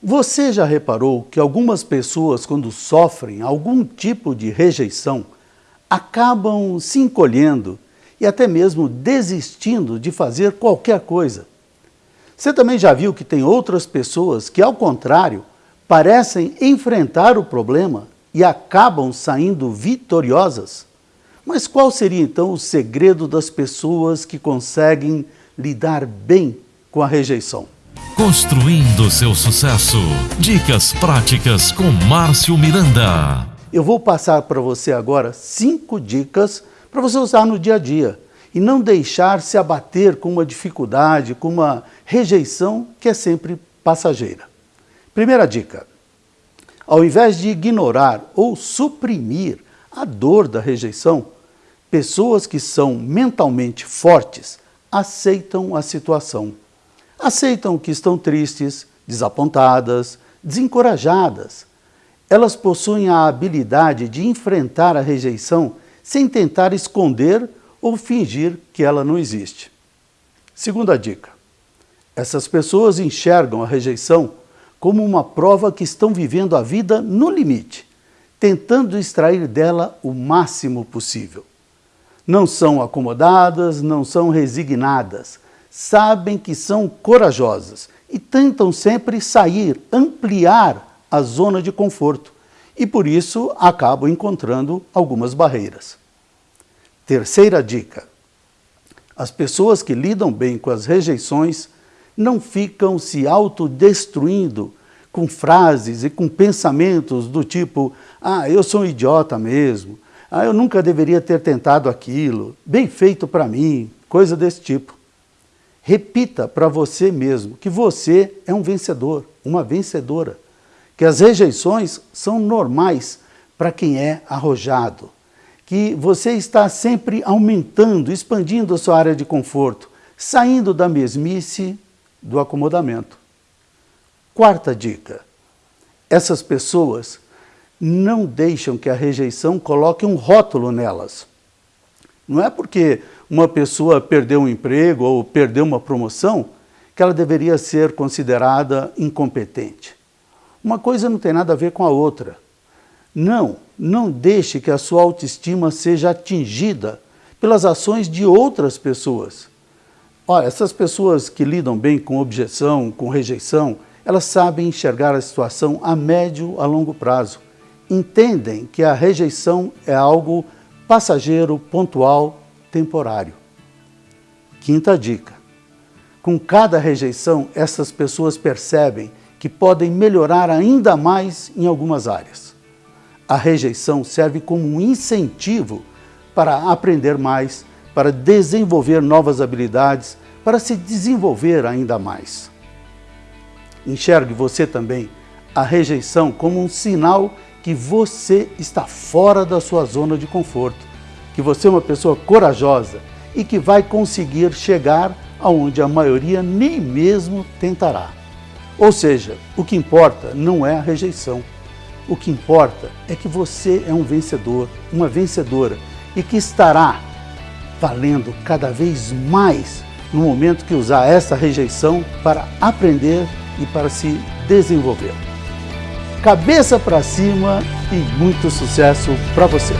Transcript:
Você já reparou que algumas pessoas, quando sofrem algum tipo de rejeição, acabam se encolhendo e até mesmo desistindo de fazer qualquer coisa? Você também já viu que tem outras pessoas que, ao contrário, parecem enfrentar o problema e acabam saindo vitoriosas? Mas qual seria então o segredo das pessoas que conseguem lidar bem com a rejeição? Construindo seu sucesso. Dicas práticas com Márcio Miranda. Eu vou passar para você agora cinco dicas para você usar no dia a dia e não deixar se abater com uma dificuldade, com uma rejeição que é sempre passageira. Primeira dica: ao invés de ignorar ou suprimir a dor da rejeição, pessoas que são mentalmente fortes aceitam a situação aceitam que estão tristes, desapontadas, desencorajadas. Elas possuem a habilidade de enfrentar a rejeição sem tentar esconder ou fingir que ela não existe. Segunda dica: essas pessoas enxergam a rejeição como uma prova que estão vivendo a vida no limite, tentando extrair dela o máximo possível. Não são acomodadas, não são resignadas, sabem que são corajosas e tentam sempre sair, ampliar a zona de conforto. E por isso acabam encontrando algumas barreiras. Terceira dica: as pessoas que lidam bem com as rejeições não ficam se autodestruindo com frases e com pensamentos do tipo: ah, eu sou um idiota mesmo, ah, eu nunca deveria ter tentado aquilo, bem feito para mim, coisa desse tipo. Repita para você mesmo que você é um vencedor, uma vencedora. Que as rejeições são normais para quem é arrojado. Que você está sempre aumentando, expandindo a sua área de conforto, saindo da mesmice, do acomodamento. Quarta dica: essas pessoas não deixam que a rejeição coloque um rótulo nelas. Não é porque uma pessoa perdeu um emprego ou perdeu uma promoção que ela deveria ser considerada incompetente. Uma coisa não tem nada a ver com a outra. Não, não deixe que a sua autoestima seja atingida pelas ações de outras pessoas. Olha, essas pessoas que lidam bem com objeção, com rejeição, elas sabem enxergar a situação a médio, a longo prazo. Entendem que a rejeição é algo passageiro, pontual, temporário. Quinta dica: com cada rejeição, essas pessoas percebem que podem melhorar ainda mais em algumas áreas. A rejeição serve como um incentivo para aprender mais, para desenvolver novas habilidades, para se desenvolver ainda mais. Enxergue você também a rejeição como um sinal que você está fora da sua zona de conforto, que você é uma pessoa corajosa e que vai conseguir chegar aonde a maioria nem mesmo tentará. Ou seja, o que importa não é a rejeição. O que importa é que você é um vencedor, uma vencedora e que estará valendo cada vez mais no momento que usar essa rejeição para aprender e para se desenvolver cabeça para cima e muito sucesso para você.